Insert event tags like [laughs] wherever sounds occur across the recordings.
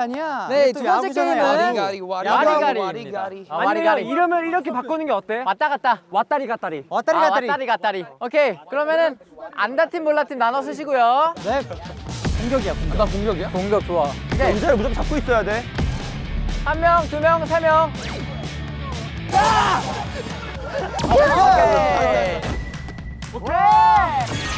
아니야. 네, 또두 번째 게임은 야구. 와리가리입니다. 아, 와리가리. 이러면 이렇게 바꾸는 게 어때? 왔다 갔다. 왔다리 갔다리. 왔다리 아, 갔다리. 왔다리 갔다리. 오케이. 그러면은 안다팀 몰라팀 나눠 쓰시고요. 네. 공격이야. 공격. 나 공격이야? 공격 좋아. 오케이. 의자를 무조건 잡고 있어야 돼. 한 명, 두 명, 세 명. 오케이.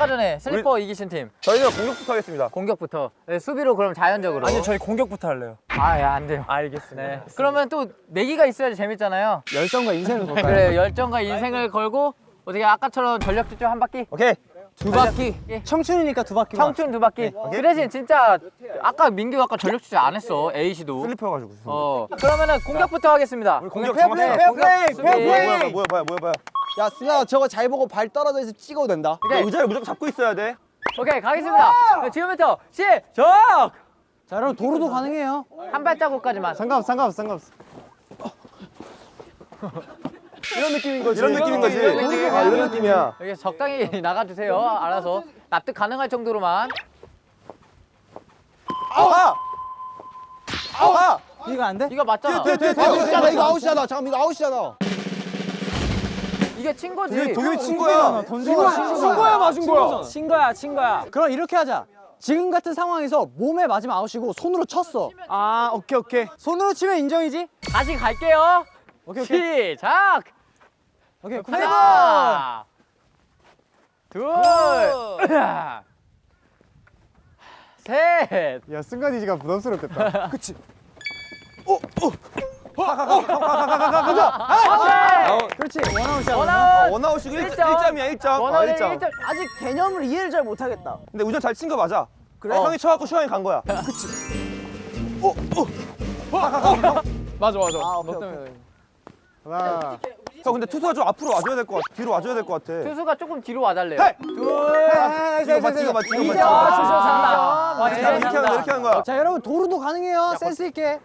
아까 전에 슬리퍼 이기신 팀 저희는 공격부터 하겠습니다. 공격부터 네, 수비로 그럼 자연적으로 아니 저희 공격부터 할래요. 아 예 안 돼요 알겠습니다. 네. 그러면 또 내기가 있어야지 재밌잖아요 열정과 인생을 [laughs] 걸까요? 그래 열정과 인생을 걸고 어떻게 아까처럼 전력 질주 한 바퀴 오케이. 두 바퀴. 예. 청춘이니까 두 바퀴. 청춘 두 바퀴 그 대신 진짜 아까 민규 아까 전력 질주 안 했어 A씨도 슬리퍼여가지고. 어 그러면은 공격부터 하겠습니다 공격 페어 플레이, 정확해. 페어 플레이, 수비. 페어 뭐야 플레이. 뭐야 뭐야 뭐야 뭐야 뭐야. 야, 승아 저거 잘 보고 발 떨어져 있어 찍어도 된다. 오케이 의자를 무조건 잡고 있어야 돼. 오케이 가겠습니다 네, 지금부터 시작 자, 여러분 도루도 가능해요. 한 발자국까지만 상관없어, 상관없어, 상관없어. 이런 느낌인 거지. 이런 느낌인 이런 거지. 느낌이야. 아, 이런 느낌이야. 여기 적당히 [laughs] 나가주세요 알아서 납득 가능할 정도로만 아아. 아아. 이거 안 돼? 이거 맞잖아 뛰어, 뛰어, 뛰어. 아웃이잖아, 이거 아웃이잖아. 잠깐 이거 아웃이잖아. 이게 친 거지 동현이 동현이 친 거야. 던져가 친 거야 맞은 거야? 친 거야 친 거야. 그럼 이렇게 하자. 지금 같은 상황에서 몸에 맞으면 아웃이고 손으로 쳤어. 아, 오케이, 오케이. 손으로 치면 인정이지? 다시 갈게요 오케이, 오케이. 시작 오케이, good. 하나 둘 셋 야, 승관이지가 부담스럽겠다. 그치? 그렇지. 원아웃이야. 원아웃 원아웃이고 일 일점. 1점이야 1점. 원아웃 일 점. 1점 아직 개념을 이해를 잘 못하겠다. 근데 우전 잘 친 거 맞아. 그래? 어. 형이 쳐갖고 슈아이 간 거야. 맞아 맞아. 아, 오케이, 오케이. 하나. 형 근데 투수가 좀 앞으로 와줘야 될 것 같아. 뒤로 와줘야 될 것 같아. 투수가 조금 뒤로 와달래요! 둘 이거 맞지 이거 맞지 이거 이점 맞지. 투수 잔다 와, 이렇게 하는 거야, 이렇게 하는 거야. 자, 여러분 도루도 가능해요. 센스 있게.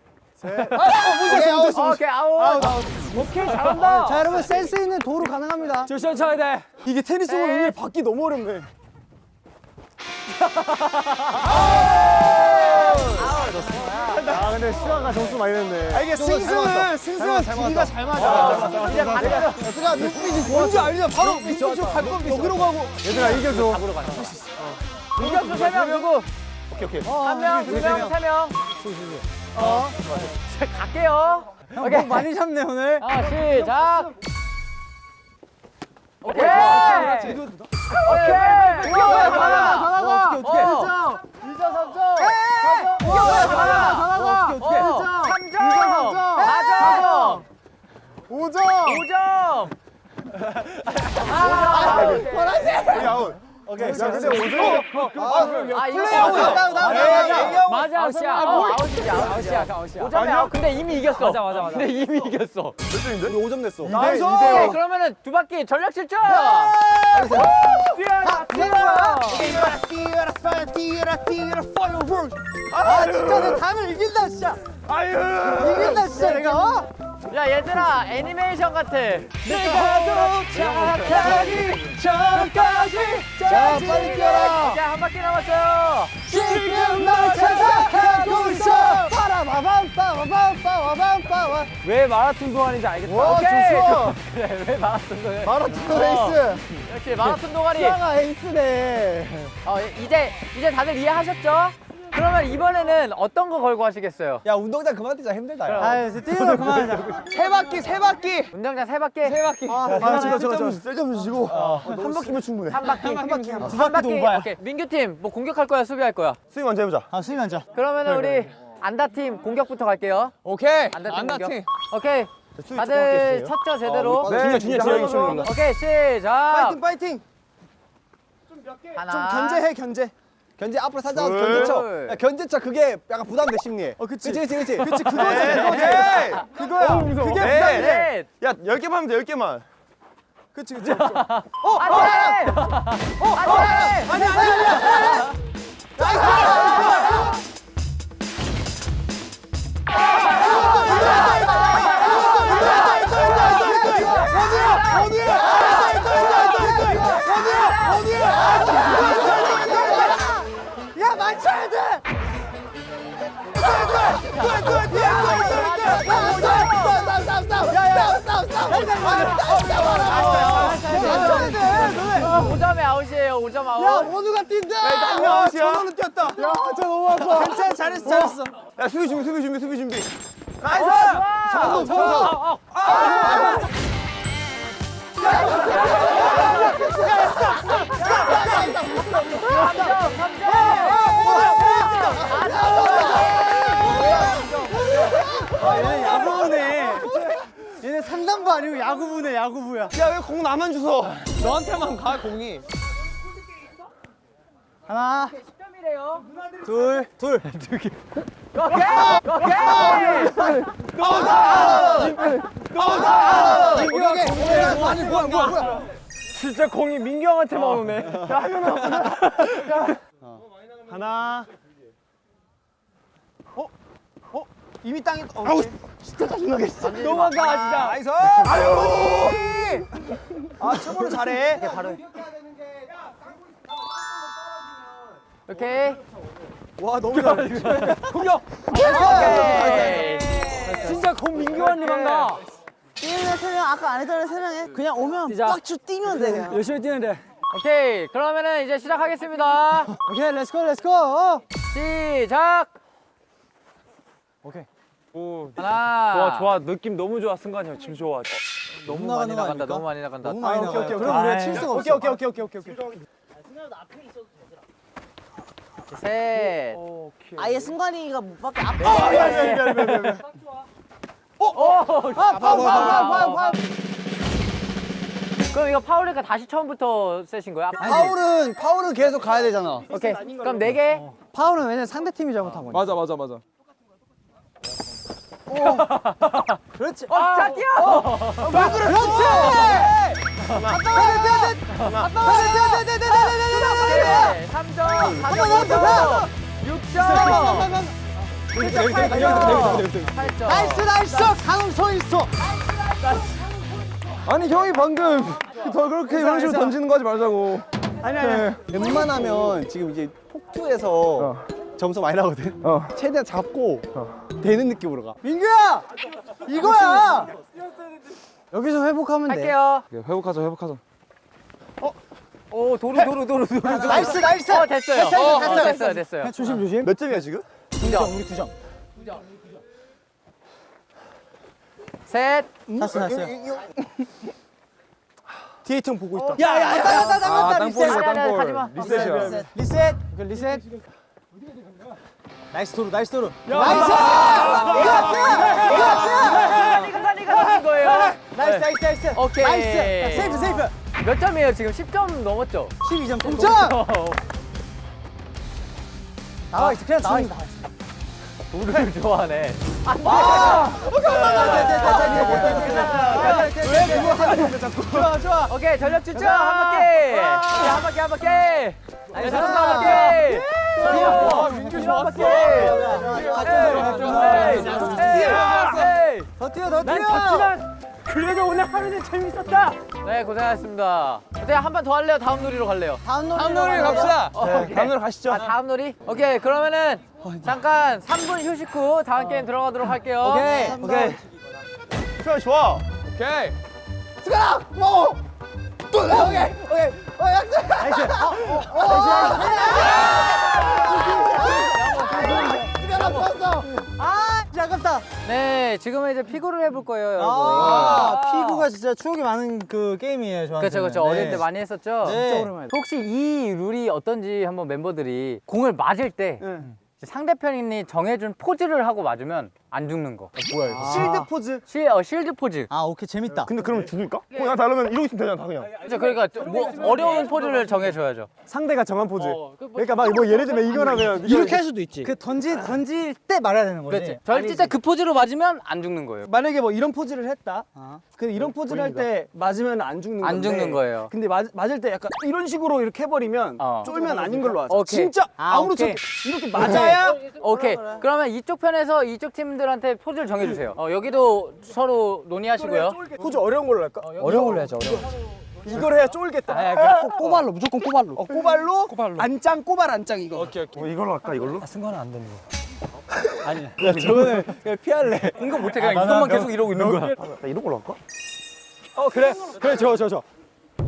오케이 아웃 오케이 아웃 오케이, 잘한다. 자, 여러분 센스 있는 도루 가능합니다. 조시원 쳐야 돼. 이게 테니스공 네. 의미를 받기 너무 어렵네. [laughs] 아 근데 시간가 점수 많이 냈네. 아 이게 승승은 승승은 둘이가 잘 맞아. 이제 반대로 얘들아 눈빛이 뭔지 알려. 바로 민규 쪽갈 건데 여기로 가고. 얘들아 이겨줘. 잡으러 가자 공격수 세명 누구 오케이 오케이. 한 명, 두 명, 세 명. 어. 갈게요. 오케이. 목 많이 잡네 오늘. 아, 시작. 오케이. 오케이. 다 나가. 어떻게, 어떻게. 어. 1점, 3점. 우와, 다 나가. 다 나가. 어떻게, 어떻게. 어. 3점. 4점. 5점. 5점. 아, 여기 아웃. 오케이. 야 근데 5점. 아, 이거 플레이하고 맞아. 있다, 나, 나, 맞아. 나, 나. 맞아, 아웃이야. 어, 아웃이지, 아웃이야. 아웃이야. 5점이야. 근데 이미 이겼어. 맞아, 맞아, 맞아. 근데 이미 이겼어. 몇 점인데? 우리 5점 냈어. nice! 오케이, 그러면은 두 바퀴 전력 질주. 뛰어라, 뛰어라. 아 진짜 내 다음에 이긴다 진짜. 아유. 이긴다 진짜 내가. 어? 야 얘들아 애니메이션 같아. 내가 도착하기 전까지. 자 빨리 뛰어라. 이제 한 바퀴 남았어요. 지금 널 찾아가고 있어. 빠라바밤 빠바밤 빠바밤빠와. 왜 마라톤 동아린지 알겠다. 와. 좋소. 그래 [laughs] 왜 마라톤 동아리? 마라톤 레이스. 역시 마라톤 동아리. 시아가 에이스네. 어 이제 이제 다들 이해하셨죠? 그러면 이번에는 어떤 거 걸고 하시겠어요? 야 운동장 그만 뛰자 힘들다. 그럼. 아 이제 뛰는 거 그만하자. 세 바퀴 세 바퀴. 운동장 세 바퀴. 세 바퀴. 아 저거 저거. 셀점 주시고 한 바퀴면 충분해. 한 바퀴. 한 바퀴. 한두 바퀴도 오바야. 오케이. 민규 팀뭐 공격할 거야 수비할 거야? 스윙 먼저 해보자. 아 수임 앉아. 그러면은 우리 안다 팀 공격부터 갈게요. 오케이. 안다 팀 안다. 팀. 오케이. 스윙 다들 쳤죠 제대로? 네, 준이야, 준이야, 준이야, 준이야, 준이야. 오케이 시작. 파이팅 파이팅. 하나. 좀 견제해 견제. 견제 앞으로 살짝 둘. 견제쳐. 야, 견제쳐 그게 약간 부담돼 심리에. 어 그치. 그치 그치 그치. 그치 그거지 그거지. 그거야. 그게 에이! 부담돼. 넷. 야, 10개만 하면 돼, 10개만. 그치 그치. 안돼. 어 안돼. 아니 아니 아니. 야 맞춰야 돼. 오점에 아웃이에요. 5점 아웃. 야 모두가 뛴다. 야, 전원은 뛰었다. 야, 저 너무 아파. 괜찮아, 잘했어, 잘했어. 야, 수비 준비, 수비 준비, 수비 준비. nice. 잡아, 잡아. 아, 야구부야. 야, 왜 공 나만 주워? 너한테만 가 공이. 하나, 10점이래요. 둘, 둘. 오케이. 오케이. 오케이. 아니, 뭐야, 뭐야, 뭐야. 진짜 공이 민규 형한테만 오네. 하나. 어? 어? 이미 땅에 어, 아우 진짜 짜증나게 진짜. 너무한다 진짜. nice. 아유. 아, 처음으로 잘해. 바로. 오케이. 와 너무 잘해. [laughs] 공격. 오케이. 진짜 공 민규 형님만 가. 뛰는 세명 아까 안 했던 세명에 그냥 오면. 빡주 뛰면 돼 그냥. 열심히 뛰는데. 오케이. 그러면은 이제 시작하겠습니다. 오케이 let's go let's go. 시작. 오. 하나. 좋아 좋아 느낌 너무 좋아 승관이 형 지금 좋아. 너무 나가는 많이 거 나간다. 아닙니까? 너무 많이 나간다. 너무 많이 아, 나가요. 오케이, 오케이, 그럼 우리가 오케이. 칠 수가 오케이, 없어. 오케이, 오케이, 오케이, 오케이. 셋. 오케이. 아예 승관이가 못 밖에 앞에. 넷. 오. 아 파울 파울 파울 파울 파울. 그럼 이거 파울이니까 다시 처음부터 세신 거야? 파울은 파울은 계속 가야 되잖아. 오케이. 그럼 네 개. 파울은 왜냐면 상대 팀이 잘못한 거니까. 맞아 맞아 맞아. 그렇지. 어, 자 뛰어. 왜 그래? 그렇지. 오케이. 3점. 4점. 6점. 8점. nice nice 강훈 서 있어. 아니, 형이 방금 더 그렇게 이런 식으로 던지는 거 하지 말자고. 아니 아니. 웬만하면 지금 이제 폭투에서 점수 많이 나거든. 어. 최대한 잡고 되는 느낌으로 가. 민규야, 이거야. 여기서 회복하면 돼. 할게요. 회복하자, 회복하자. 오 도루 도루 도루 도루. 도루. nice nice. 어 됐어요. 됐어, 어, 됐어, 어, 됐어. 됐어요 됐어요. 조심 조심. 몇 점이야, 지금? 두 점, 우리 두 점. 셋. 났어 났어. 뒤에 형 보고 있다. 야야야. 땅, 땅, 아, 땅, 리셋. 가지마. 리셋이야. 리셋. 리셋. 오케이, 리셋. 나이스 도루, nice 도루. 이거 사니가 하는 거예요. nice, nice, nice. 오케이. nice. 자, 세이프, 세이프. 몇 점이에요 지금? 10점 넘었죠? 12점. 동점. 나와 있어, 그냥 나와 있어. 도루를 좋아하네. 왜 그거 하는 거 자꾸. 좋아, 좋아. 오케이 전력 질주 한 바퀴. 한 바퀴 한 바퀴. 네, 다섯 한 바퀴. 와, 민규 좋았어. 더 뛰어, 더 뛰어. 그래도 오늘 하루는 재밌었다. 네 고생하셨습니다. 어때 한번 더 할래요? 다음 놀이로 갈래요? 다음 놀이. 다음 놀이 갑시다. 네, 다음 노래 가시죠. 아 다음 놀이? 오케이 그러면은 잠깐 3분 휴식 후 다음 게임 들어가도록 할게요. 오케이. 오케이. 좋아, 좋아. 오케이. 스가라, 뭐? 또 오케이, 오케이. 어, 약속. nice. 어. 아, 아깝다. 네 지금은 이제 피구를 해볼 거예요 여러분. 아, 피구가 진짜 추억이 많은 그 게임이에요, 저한테. 그렇죠 그렇죠 어릴 때 많이 했었죠. 네. 진짜 오랜만에. 혹시 이 룰이 어떤지 한번 멤버들이 공을 맞을 때 상대편이 정해준 포즈를 하고 맞으면 안 죽는 거. 뭐야, 이거. 실드 포즈? 실, 어, 실드 포즈. 아, 오케이, 재밌다. 근데 그러면 죽을까? 그냥 다르면 이러고 있으면 되잖아, 다 그냥. 그렇죠. 그러니까 좀뭐 어려운 포즈를 정해줘야죠. 상대가 정한 포즈. 그러니까 막 뭐 예를 들면 이거라면 이렇게 할 수도 있지. 그 던지 던질 때 말해야 되는 거지. 그렇지. 절대 때그 포즈로 맞으면 안 죽는 거예요. 만약에 뭐 이런 포즈를 했다. 아. 근데 이런 포즈를 할 때 맞으면 안 죽는 건데. 안 죽는 거예요. 근데 맞, 맞을 때 약간 이런 식으로 이렇게 해버리면 어. 쫄면 아닌 걸로 하자. 오케이. 진짜 아. 않게 이렇게 맞아야 오케이. 그러면 이쪽 편에서 이쪽 팀들 한테 포즈를 정해주세요. 어, 여기도 서로 논의하시고요. 포즈 어려운 걸로 할까? 어 려운 걸로 해야죠, 어려운 이걸 해야 쫄겠다. 거. 꼬발로, 무조건 꼬발로. 어, 꼬발로, 안짱 꼬발 안짱 이거. 오케이 오케이. 뭐 이걸로 할까, 이걸로? 승관은 안 되는 거. [laughs] 아니 저거는 그냥 피할래. 공격 못해 그냥 이것만 계속 이러고 있는 거야. 나 이런 걸로 할까? 어 그래 그래 저 저 저.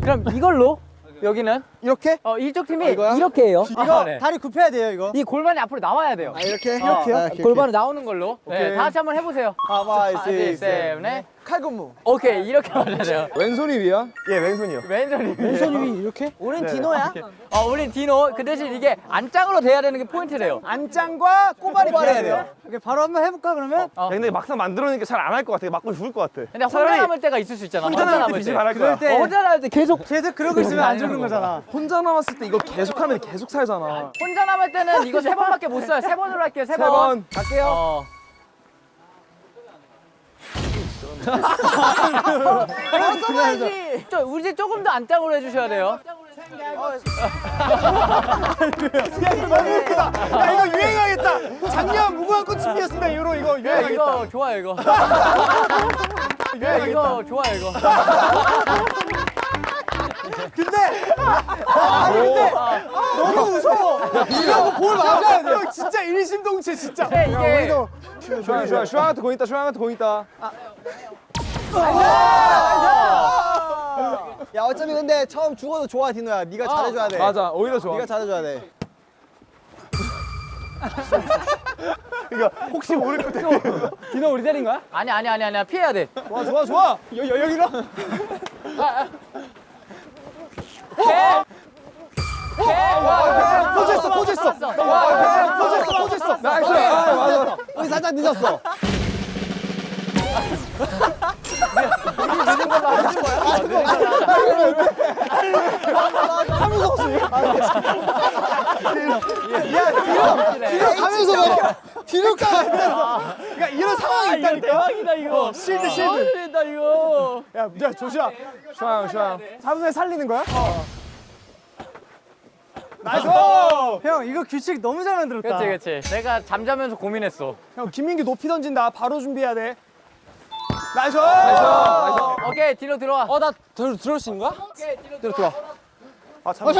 그럼 이걸로 여기는 이렇게? 어 이쪽 팀이 이거야? 이렇게 해요. 이거 아, 네. 다리 굽혀야 돼요 이거. 이 골반이 앞으로 나와야 돼요. 아 이렇게? 어, 이렇게요? 골반은 나오는 걸로. 네, 오케이. 다 같이 한번 해보세요. 하나, 하나, 둘, 셋, 넷. 칼군무. 오케이 이렇게 맞아야 돼요. [laughs] 왼손이 위야? 예 왼손이요. 왼손이. 손이 이렇게? 우린 디노야. 어, 우린 디노. 그 대신 이게 안짱으로 돼야 되는 게 포인트래요. 안짱과 꼬발이 해야 돼요. 오케이 바로 한번 해볼까 그러면? 어. 야, 근데 막상 만들어놓으니까 잘 안 할 것 같아. 맞고 죽을 것 같아. 근데 혼자 남을 때가 있을 수 있잖아. 혼자 남을 때 빛이 발할 거야. 때- 어, 혼자 남을 때 계속 계속 그러고 있으면 안 죽는 거잖아. 혼자 남았을 때 이거 계속 하면 계속 살잖아. 혼자 남을 때는 이거 세 번밖에 못 써요. 세 번으로 할게요. 세세 번. 번. 갈게요. 어. 써봐야지. 저 우리 집 조금 더 안짱으로 해주셔야 돼요. 너무 웃기다. 야 이거 유행하겠다. 작년 무궁화 꽃이 피었습니다. 이후로 이거 야, [laughs] 유행하겠다. 이거 좋아요 이거. 야, 이거 좋아요 이거. 너무 무서워. 이거 볼 맞아야 돼. 형 진짜 일심동체 진짜. 네, 이게 슈아 슈아 슈아한테 공 있다. 슈아한테 공 있다. 야 어차피 근데 처음 죽어도 좋아 디노야. 네가 잘해줘야 돼. 맞아. 오히려 좋아. 네가 잘해줘야 돼. 혹시 모를 것 같아. 디노 우리 때린 거야? 아니 아니 아니 아니 피해야 돼. 좋아 좋아 좋아. 여, 여, 여기로. [laughs] 포즈했어 포즈했어. 포즈했어 포즈했어. Nice. 우리 살짝 늦었어. [laughs] 가면서 막 뒤로 가. 그러니까 이런 상황이 있다니까. 이거. Shield, shield. 재밌다 이거. 야, 야 조슈아. 슈아 형. 잡으면 살리는 거야? Nice. 형 이거 규칙 너무 잘 만들었다. 그렇지 그렇지. 내가 잠자면서 고민했어. 형 김민규 높이 던진다. 바로 준비해야 돼. Nice. Nice. 오케이 뒤로 들어와. 어 나 들어올 수 있는 거야? 뒤로 들어와. 아 잠깐.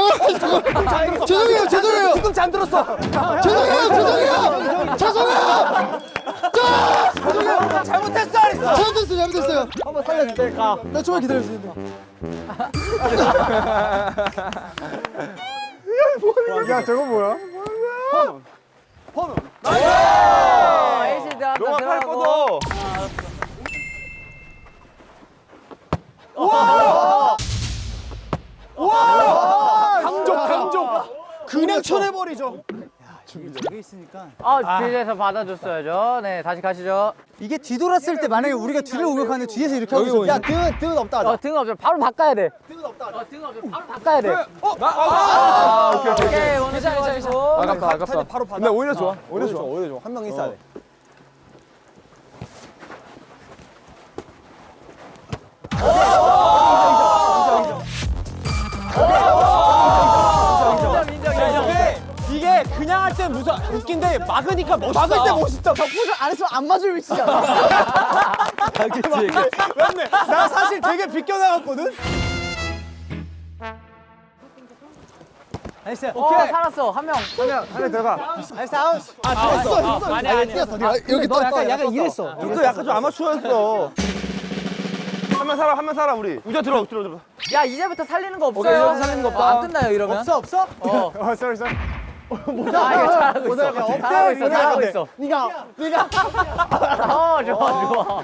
죄송해요 죄송해요. 뒤꿈치 안 들었어. 죄송해요 죄송해요. 죄송해요. 죄송해요. 잘못했어. 잘못했어요 잘못했어요. 한번 살려줄 때 가. 나 좀만 기다려주세요. 야 저거 뭐야? 어, 에이시 들어간다 너가 팔 들어가고. 뻗어. 강조 강조. 그냥 쳐내버리죠. 여기 있으니까. 아 뒤에서 받아줬어야죠. 네 다시 가시죠. 이게 뒤돌았을 때 만약에 우리가 뒤를 공격하는데 뒤에서 이렇게 하고 있어. 야 등은 등은 없다. 어 등은 없죠. 바로 바꿔야 돼. 등은 없다. 어 등은 없죠. 바로 바꿔야 돼. 아, 오케이 오케이. 오케이 오늘 수고하시고. 아깝다 아깝다. 바로 받아. 근데 오히려 좋아. 오히려 좋아. 오히려 좋아. 한 명 있어야 돼. 땐 무서 웃긴데 막으니까 멋있다. 막을 때 멋있다. 포즈 안 했으면 안 맞을 위치야. 맞네. 나 사실 되게 비껴나갔거든. Nice. 어 살았어 한 명. 안에 들어가. Nice 아웃. 아 됐어 됐어. 아니 아니. 뛰었어. 네가 여기 너 약간 약간 이랬어. 또 약간 좀 아마추어였어. 한 명 살아 한 명 살아 우리. 우지 들어 들어 들어. 야 이제부터 살리는 거 없어요. 오케이, 이제부터 살리는 거 어, 없다. 안 끝나요 이러면. 없어 없어? 어. [laughs] 어, sorry, sorry. 아이 있어. 없대, 잘하고 있어. 잘하고. 있어. 네가 네가 어 좋아 좋아.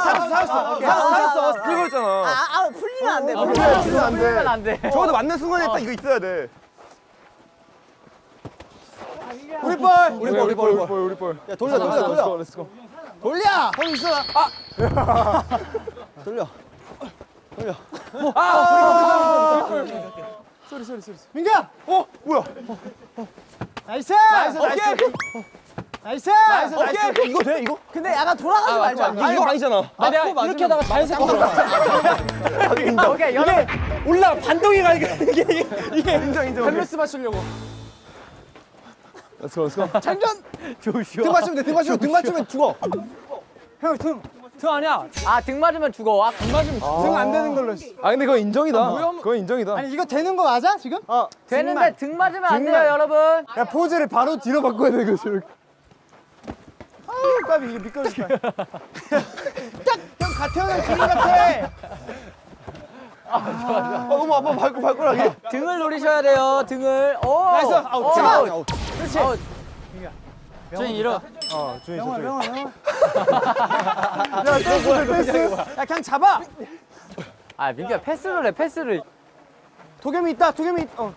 살았어, 살았어. 살았어. 풀고 있잖아. 아 풀리면 안 돼. 어, 풀리면 풀리면 안 돼. 풀리면 안 돼. 저것도 맞는 순간에 딱 이거 있어야 돼. 우리 볼. 우리 볼, 우리 볼, 우리 볼, 우리 볼. 야 돌려 돌려 돌려. 돌려. 거기 있어. 아. 돌려. 돌려. Sorry, sorry, sorry. 민규야. 어 뭐야? Nice. Nice, 오케이. Nice. Nice. Nice, 오케이. Nice. 이거 돼 이거? 근데 약간 돌아가지 말자. 이거, 이거 아니잖아. 아, 내가 이렇게 하다가 자연스럽게 돌아가. 오케이 연합. 올라 반동이 가니까 이게 이게 이게 인정 인정. 밸런스 맞추려고. Let's go. 장전. [laughs] 등 맞추면 돼. 등 맞추면 등 맞추면 죽어. 형 등. 등 아니야. 아 등 맞으면 죽어. 아, 등 맞으면 죽어. 등안 되는 걸로. 아 근데 그거 인정이다. 그건 인정이다. 아니 이거 되는 거 맞아 지금? 어. 되는데 등 맞으면 안 돼요 등만. 여러분. 야 포즈를 바로 뒤로 바꿔야 돼 저렇게. 아유 까비 이게 미끄러질 거야. 딱형 가태현의 기린 같아. 아, 너무 아파 발고 발가락이. 등을 노리셔야 돼요. 등을. 오. Nice. 아웃. 아웃. 그렇지. 아웃. 준이 일어. 어 준이 영화 저 영화 영화. 야 패스 패스. 야 그냥 잡아. 아 민규야 패스를 해 패스를. 도겸이 있다. 도겸이 있. 어.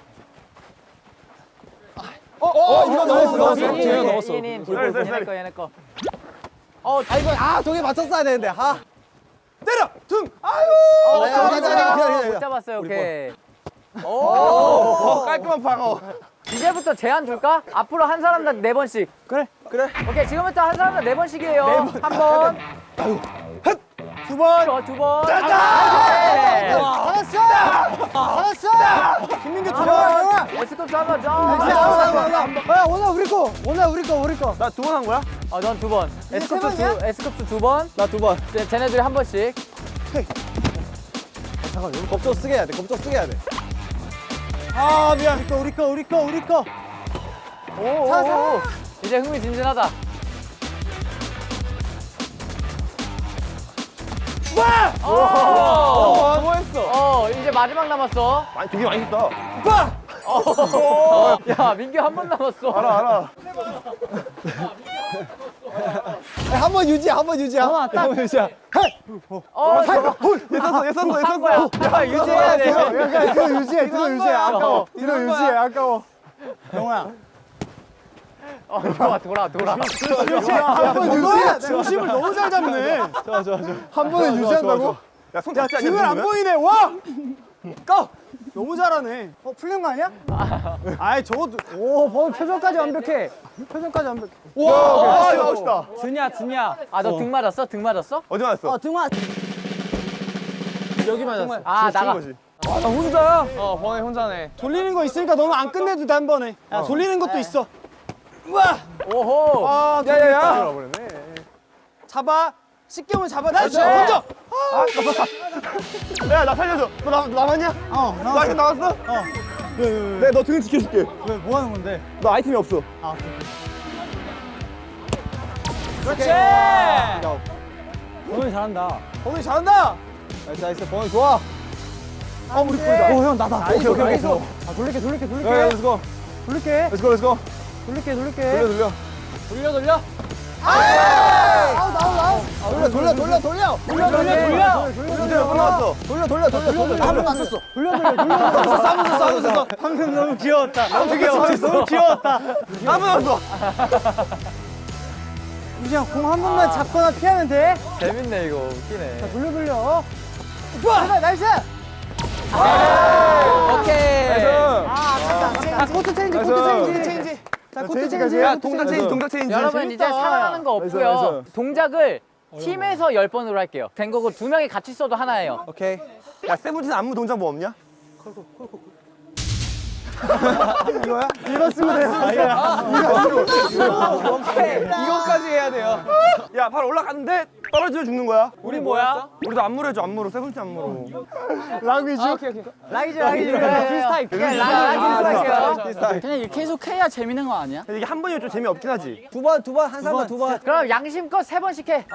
어, 어, 이거 넣었어, 넣었어. in in, 제가 넣었어. In in. Sorry, sorry, 얘네 sorry. 거 얘네 거. 어, 아 이거 아 독에 맞췄어야 되는데. 아. 때려. 등. 아유. 어, 야, 못 기다려, 잡았어요. 기다려, 기다려. 못 잡았어요. 오케이. 오. 어, 깔끔한 방어. 이제부터 제한 줄까? 앞으로 한 사람당 네 번씩. 그래, 그래. 오케이, 지금부터 한 사람당 네 번씩이에요. 한 번, 두 번. 저 두 번. 네. 알았어. 알았어. 김민규 두 번. 에스쿱스 한 번. 저. 야 오늘 우리 거. 오늘 우리 거 우리 거. 나 두 번 한 거야? 어, 넌 두 번. 번이야? 두, 에스쿱스 두 번. 나 두 번. 쟤- 쟤네들이 한 번씩. 잠깐, 여기 겁조 쓰게 해야 돼. 겁조 쓰게 해야 돼. 아, 미안. 우리 거 우리 거 우리 거 우리 거. 오, 오, 오. 이제 흥미진진하다. 와! 어, 뭐 했어? 어, 이제 마지막 남았어. 많이 되게 많이 했다. 어. 야, 민규 한 번 남았어. 알아 알아. 한 번 유지, 한 번 유지야. 어, 딱. 한번 유지야. 어, 얘 썼어 얘 썼어 얘한 거야. 썼어. 야, 유지해야 돼. 야, 뒤로 유지해, 뒤로 유지해. 아까워. 한 유지해. 아까워. 영호야. 어, 돌아, 돌아, 돌아. 한번 유지해. 중심을 너무 잘 잡네. 좋아, 좋아, 좋아. 한 번에 유지한다고? 야손 야, 닿지 않냐? 등을 안? 보이네. 와! 고! 너무 잘하네. 어 풀린 거 아니야? 아이, 저것도. 오 어, 표정까지 완벽해. 표정까지 완벽. 와, 아, 아웃이다. 준이야, 준이야. 아, 너 등 맞았어? 등 맞았어? 어디 맞았어? 어 등화. 여기 맞았어. 아, 나가. 거지. 나 혼자야. 어, 번에 혼자네. 돌리는 거 있으니까 너는 안 끝내도 돼, 한 번에. 야, 돌리는 것도 있어. 우와! 오호. 아, 야야야. 잡아. 쉽게 오면 잡아. Nice. 먼저. 야 나 살려줘. 너 나, 남았냐? 어나 나왔어. 이거 나왔어? 내가 너 등을 지켜줄게. 왜 뭐 하는 건데? 너 아이템이 없어. 그렇지. 범이 잘한다. 범이 잘한다. Nice, nice. 범이 좋아. 아 우리 꿀이다. 어형 나다. 오케이 오케이 오케이. 아 돌릴게 돌릴게 돌릴게. 야, 야, let's go. 돌릴게 let's go let's go. 돌릴게 돌릴게. 돌려 돌려. 돌려, 돌려. 아웃 아웃 아웃. 돌려, 돌려, 돌려, 돌려. 돌려 돌려 돌려. 문제가 끝났어. 돌려, 돌려, 돌려, 돌려. 한번 맞췄어. 돌려 돌려 돌려. 싸면서, 싸면서. 방금 너무 귀여웠다. 너무 귀여웠어. 너무 귀여웠다. 한번 남았어. 우지야 공한 번만 잡거나 피하면 돼. 재밌네, 이거. 웃기네. 돌려 돌려. 좋아. Nice. 오케이. 아 코트 체인지 코트 nice. 체인지. 체인지. 자 코트 체인지까지 체인지. 해? 야 동작 체인지 동작 체인지. 여러분 이제 살아나는 거 nice, 없고요. Nice. 동작을 팀에서 10번으로 할게요. 된 거고 두 명이 같이 써도 하나예요. 오케이. 야 세븐틴 안무 동작 뭐 없냐? 이거야? 이거 쓰면 돼. 이거까지 해야 돼요. 야발 올라갔는데 떨어지면 죽는 거야. 우리 뭐야? 우리도 안무로 해줘 안무로 세븐틴 안무로. 랑위즈. 라이즈 라이즈 필스타입. 그냥 라이즈 할게요. 그냥 이렇게 계속 해야 재밌는 거 아니야? 이게 한 번이면 좀 재미없긴 하지. 두 번, 두 번, 한 사람 두 번. 그럼 양심껏 세 번씩 해.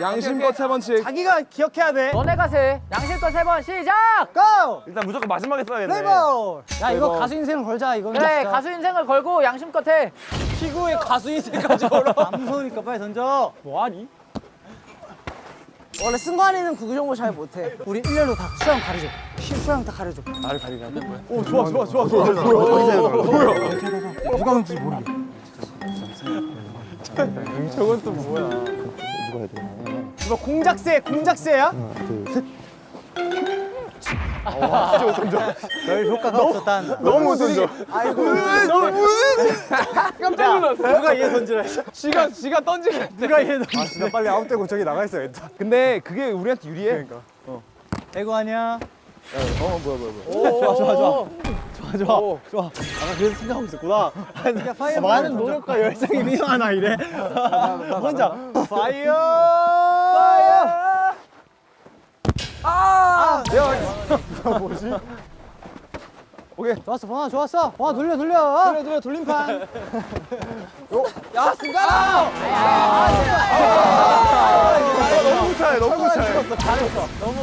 양심껏 세 번씩. 자기가 기억해야 돼. 너네가 세. 양심껏 세 번 시작. 고! 일단 무조건 마지막에 써야겠네. 레이버. 야 이거. 가수 인생 걸자 이거. 그래 가수 인생을 걸고 양심껏 해. 피구의 가수 인생까지 걸어. 안 무서우니까 빨리 던져. 뭐하니? 원래 승관이는 구구 정보 잘 못해. 우리 일렬로 다 수영. 시- 수영 다 가르쳐. 오, 좋아, 좋아, 좋아, 좋아. 누가 하는지 모르게. 이거 공작새, 공작새야? 별 효과가 없었단. 너무 못 던져. 깜짝 놀랐어. 누가 얘 던지라 했어? 지가 지가 던지게. 누가 얘 던지라 아, 진짜 빨리 아웃되고 저기 나가 있어야겠다. 근데 그게 우리한테 유리해. 그러니까. 배구 아니야. 어 뭐야 뭐야 뭐야. 오, 좋아 좋아 좋아. 좋아, 좋아. 좋아. 아까 그래서 생각하고 있었구나. 야 fire. 많은 노력과 열정이 필요하나 이래. 혼자. Fire! 파이어! 좋았어 번아 좋았어. 번아 돌려 돌려. 돌려 돌려 돌림판. 야 승관아! 너무 차해 너무 차해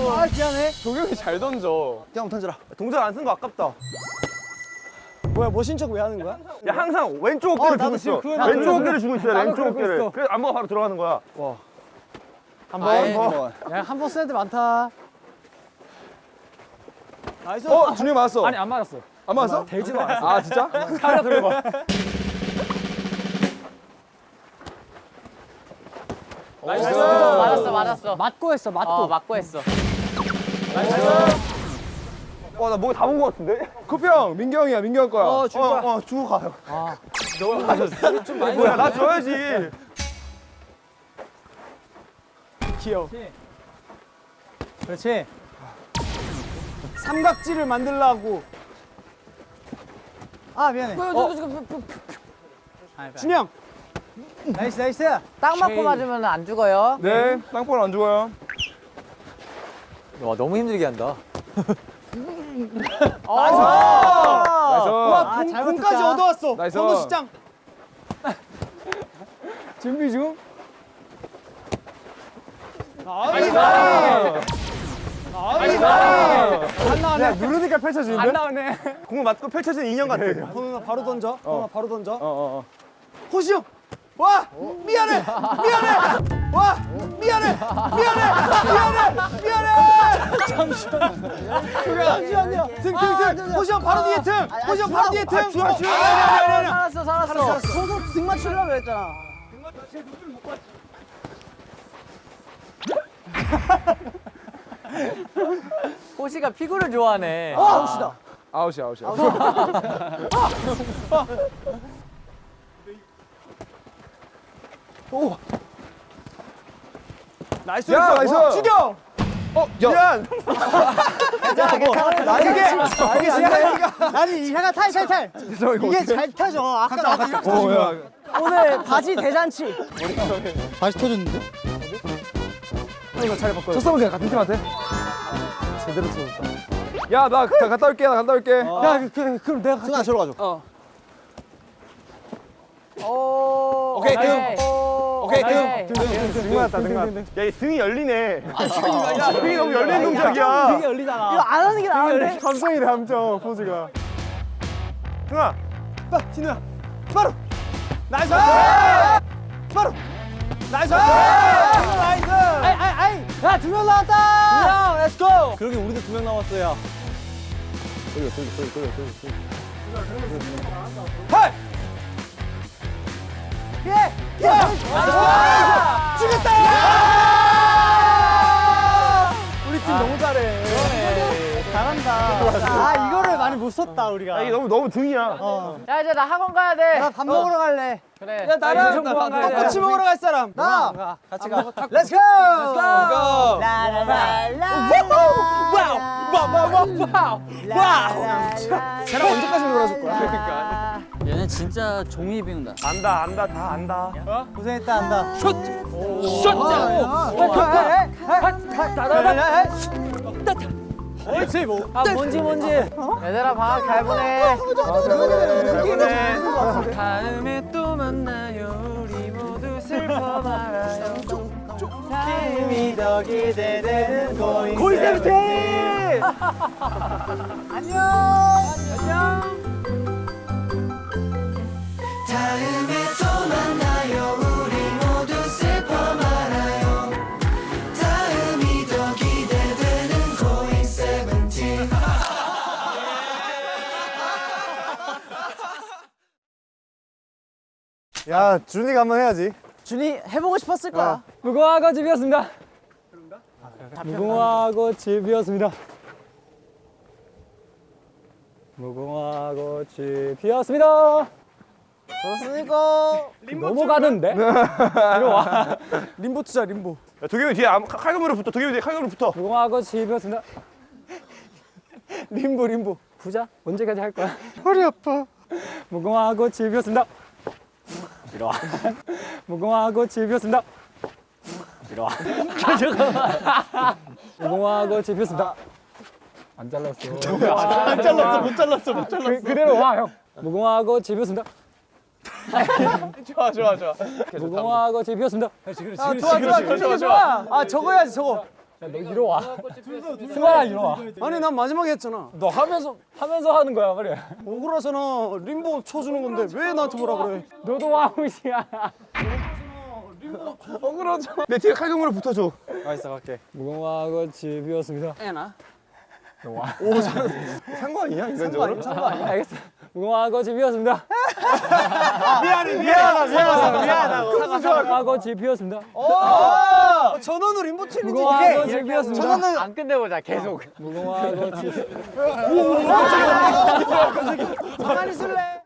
아 미안해. 도경이 잘 던져. 그냥 던져라. 동작 안 쓴 거 아깝다. 뭐야 멋진 척왜 하는 거야? 야 항상 왼쪽 어깨를 나도 주고 있어. 왼쪽 어깨를 주고 있어야 돼 나도 왼쪽 어깨를. 있어. 그래 안무가 바로 들어가는 거야. 한번. 야한번. 써야 돼 많다 나이스 어, 준이 맞았어. 아니 안 맞았어. 안 맞았어? 되지도 않았어. 아, 진짜? [laughs] 차려 들어봐. 나이스. 맞았어 맞았어. 맞고 했어 맞고 어 맞고 했어. 와나 목에 다본거 같은데 쿠피 형, 민규 형이야, 민규 형 거야. 어, 줄 거야. 어, 어 주고 가요 너무 가졌어 [laughs] 좀 많이 뭐야 나 줘야지 귀여워 그렇지 삼각지를 만들라고 아 미안해 어. 준이 형 나이스 나이스 딱 맞고 맞으면 안 죽어요. 네, 땅볼 안 죽어요. 와 너무 힘들게 한다. [laughs] 나이스 나이스. 와 공, 잘 공까지. 얻어왔어 나이스. 선도 시장 준비 중 nice 안 나오네 누르니까 펼쳐지는데? 안 나오네 공을 맞고 펼쳐진 인형 같아 선우나 바로 던져 선우나 바로 던져 어, 어, 어. 호시 형! 와! 미안해! 미안해! 와! 미안해! 미안해! 미안해! 미안해! 잠시만요. 잠시만요. 등, 등, 등. 호시 형 바로 뒤에 등. 호시 형 바로 뒤에 등. 주아, 주아. 살았어 살았어. 소속 등 맞추려고 그랬잖아. 호시가 피구를 좋아하네. 아, 호시다. 아웃이야, 아웃이야. [laughs] nice. 야, nice. 죽여! 어, 야. 미안 나 이게 이게 잘 아니 이 해가 탈, 탈, 탈. [laughs] 저 이거 이게 잘 타죠. 아까 아까 어, 야. 오늘 바지 대잔치. 다시 터졌는데? 쳤으면 그냥 같은 팀한테. 제대로 쳤다. 야, 나 가- 갔다 올게, 나 갔다 올게. 야, 그, 그, 그럼 내가 승아 저로 가줘. 오. 오케이, 등. 오케이 오케이, 등. 등 맞았다, 등 맞았다. 야이 등이 열리네 야 등이 너무 열린 동작이야 되게 열리잖아. 이거 안 하는 게 나은데? 감성이네, 함정, 포즈가. 승아 빠, 진우야. 바로. nice! 바로. nice! 야, 두 명 나왔다! 두 명, let's go! 그러게 우리도 두명 나왔어요. 헐! 예! 예! 죽였다! 우리 팀 너무 잘해. 잘한다. 아, 이거를 많이 못 썼다, 우리가. 야 이게 너무 너무 등이야 어. 야 이제 나 학원 가야 돼. 나 밥 먹으러 갈래. 그래. 야 나랑. 같이 먹으러 갈 사람. 나. 같이 가. Let's go. Let's go. 라라라라. Wow. 쟤랑 언제까지 놀아줄 거야? 그러니까. 얘는 진짜 종이 비운다. 안다 안다 다 안다 고생했다 한다. 슛. 옳지 뭐. 아 뭔지 뭔지. 얘들아 방학 잘 보내. 다음에 또 만나요 우리 모두 슬퍼 말아요 다음이 더 기대되는 고잉 세븐틴. 안녕. 안녕. 다음에 또 만나 야 준이가 한번 해야지 준이 해보고 싶었을 거야. 무궁화 꽃이 피었습니다. 무궁화 꽃이 피었습니다. 무궁화 꽃이 피었습니다. 좋습니까? 넘어가는데? 림보 투자 [laughs] 림보. 야 도겸이 뒤에 암- 칼군무로 붙어 도겸이 뒤에 칼군무로 붙어 무궁화 꽃이 피었습니다. [laughs] 림보 림보. 부자 언제까지 할 거야? [laughs] 허리 아파. 무궁화 꽃이 피었습니다. 이리 와. 무궁화 꽃이 피었습니다. 이리 와. 무궁화하고 집 피었습니다. [laughs] [laughs] 안 잘랐어. 안 잘랐어 못 잘랐어 못 잘랐어. 그, 그대로 와 형. 무궁화하고 집 피었습니다. [laughs] 좋아 좋아 좋아 무궁화하고 집 피었습니다. 아 좋아 좋아 좋아 좋아 아 저거 해야지 저거 너 이리 와. 승환아 이리 와. 아니 난 마지막에 했잖아 너 하면서 하면서 하는 거야 말이야. 억울하잖아 림보 쳐주는 건데 왜 나한테 뭐라 그래 너도 와우시야. 내 뒤에 칼국물을 붙어줘. 알겠어 갈게 무궁화하고 집 피었습니다. 애나 상관이야 인간적으로? 알겠어. 무궁화하고 집 피었습니다. 미안해 미안하다 미안하다 미안하다 무궁화하고 집 피었습니다. 어, 전원우 림보 챌린지 집 피었습니다. 전원우 안 끝내보자 계속 무궁화하고 집 가만히 있을래